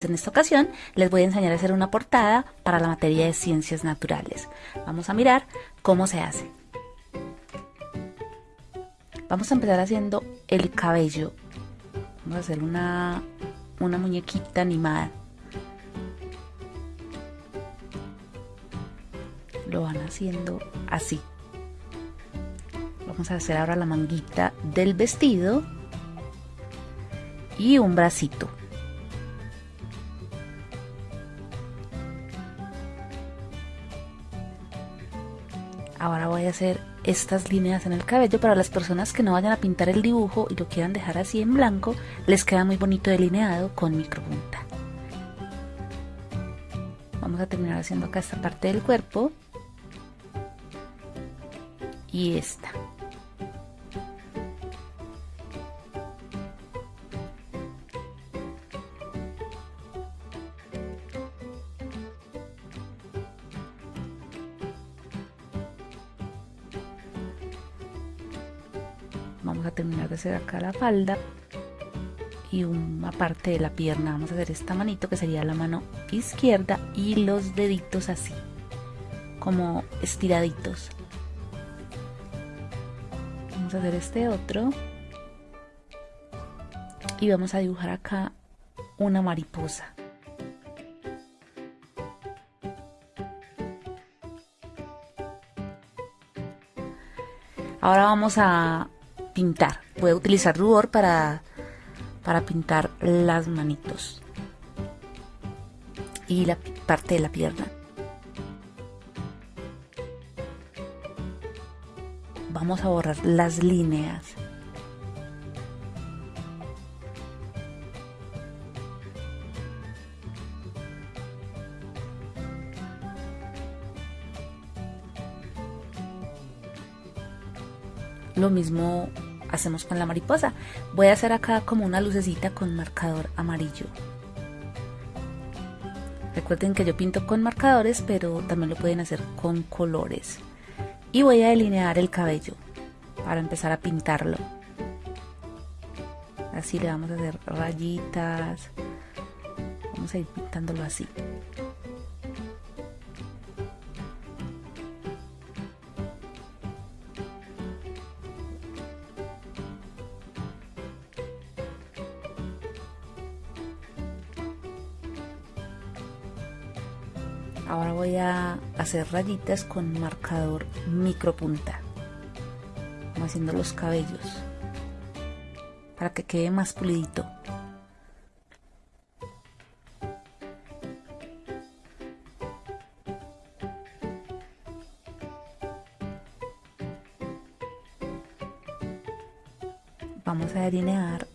En esta ocasión les voy a enseñar a hacer una portada para la materia de ciencias naturales. Vamos a mirar cómo se hace. Vamos a empezar haciendo el cabello. Vamos a hacer una, una muñequita animada. Lo van haciendo así. Vamos a hacer ahora la manguita del vestido y un bracito. Voy a hacer estas líneas en el cabello para las personas que no vayan a pintar el dibujo y lo quieran dejar así en blanco, les queda muy bonito delineado con micropunta. Vamos a terminar haciendo acá esta parte del cuerpo y esta. Vamos a terminar de hacer acá la falda y una parte de la pierna. Vamos a hacer esta manito que sería la mano izquierda y los deditos así como estiraditos. Vamos a hacer este otro. Y vamos a dibujar acá una mariposa. Ahora vamos a pintar. Voy a utilizar rubor para, para pintar las manitos y la parte de la pierna. Vamos a borrar las líneas. Lo mismo hacemos con la mariposa. Voy a hacer acá como una lucecita con marcador amarillo. Recuerden que yo pinto con marcadores, pero también lo pueden hacer con colores. Y voy a delinear el cabello para empezar a pintarlo. Así le vamos a hacer rayitas. Vamos a ir pintándolo así. Ahora voy a hacer rayitas con marcador micropunta, como haciendo los cabellos, para que quede más pulidito. Vamos a delinear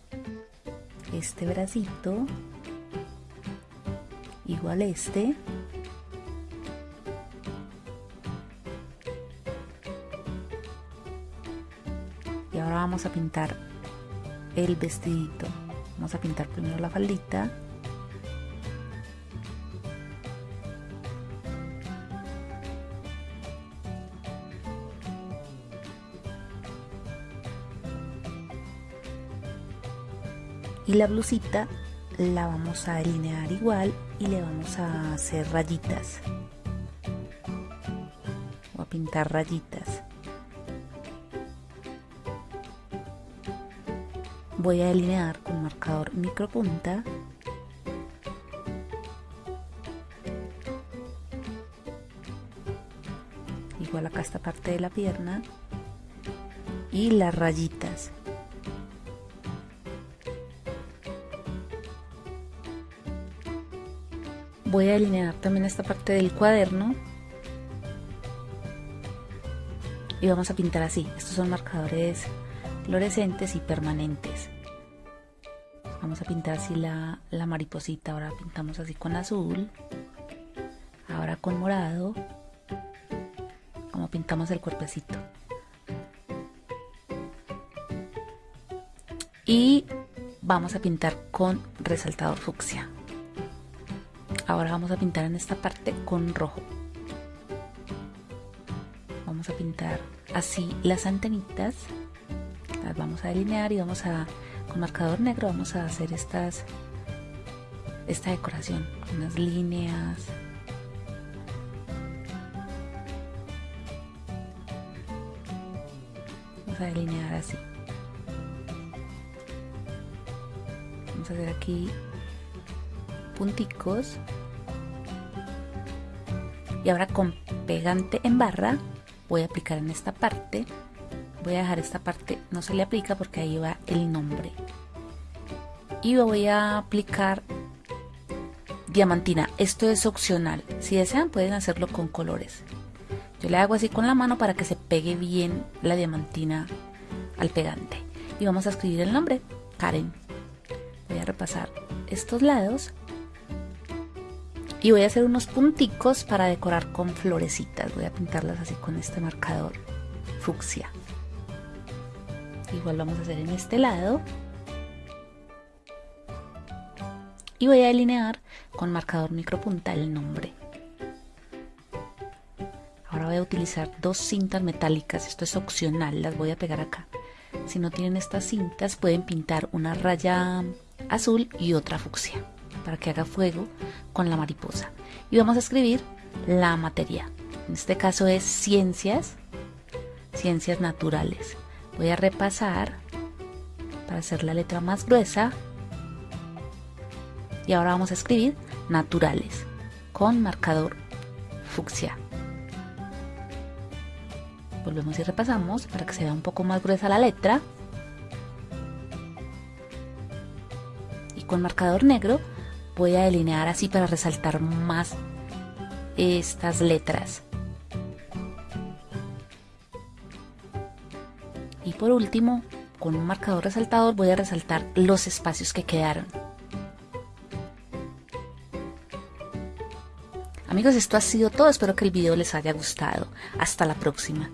este bracito, igual este. Y ahora vamos a pintar el vestidito. Vamos a pintar primero la faldita. Y la blusita la vamos a delinear igual y le vamos a hacer rayitas. O a pintar rayitas voy a delinear con marcador micropunta. Igual acá esta parte de la pierna. Y las rayitas. Voy a delinear también esta parte del cuaderno. Y vamos a pintar así. Estos son marcadores fluorescentes y permanentes vamos a pintar así la, la mariposita ahora pintamos así con azul ahora con morado como pintamos el cuerpecito. Y vamos a pintar con resaltador fucsia. Ahora vamos a pintar en esta parte con rojo. Vamos a pintar así las antenitas vamos a delinear y vamos a con marcador negro vamos a hacer estas esta decoración, unas líneas. Vamos a delinear así. Vamos a hacer aquí punticos. Y ahora con pegante en barra voy a aplicar en esta parte. Voy a dejar esta parte, no se le aplica porque ahí va el nombre. Y voy a aplicar diamantina. Esto es opcional. Si desean pueden hacerlo con colores. Yo le hago así con la mano para que se pegue bien la diamantina al pegante. Y vamos a escribir el nombre, Karen. Voy a repasar estos lados. Y voy a hacer unos punticos para decorar con florecitas. Voy a pintarlas así con este marcador fucsia. Igual vamos a hacer en este lado. Y voy a delinear con marcador micropunta el nombre. Ahora voy a utilizar dos cintas metálicas, esto es opcional, las voy a pegar acá. Si no tienen estas cintas pueden pintar una raya azul y otra fucsia para que haga fuego con la mariposa. Y vamos a escribir la materia. En este caso es ciencias, ciencias naturales. Voy a repasar para hacer la letra más gruesa. Y ahora vamos a escribir naturales con marcador fucsia. Volvemos y repasamos para que se vea un poco más gruesa la letra. Y con marcador negro voy a delinear así para resaltar más estas letras. Por último, con un marcador resaltador voy a resaltar los espacios que quedaron. Amigos, esto ha sido todo. Espero que el video les haya gustado. Hasta la próxima.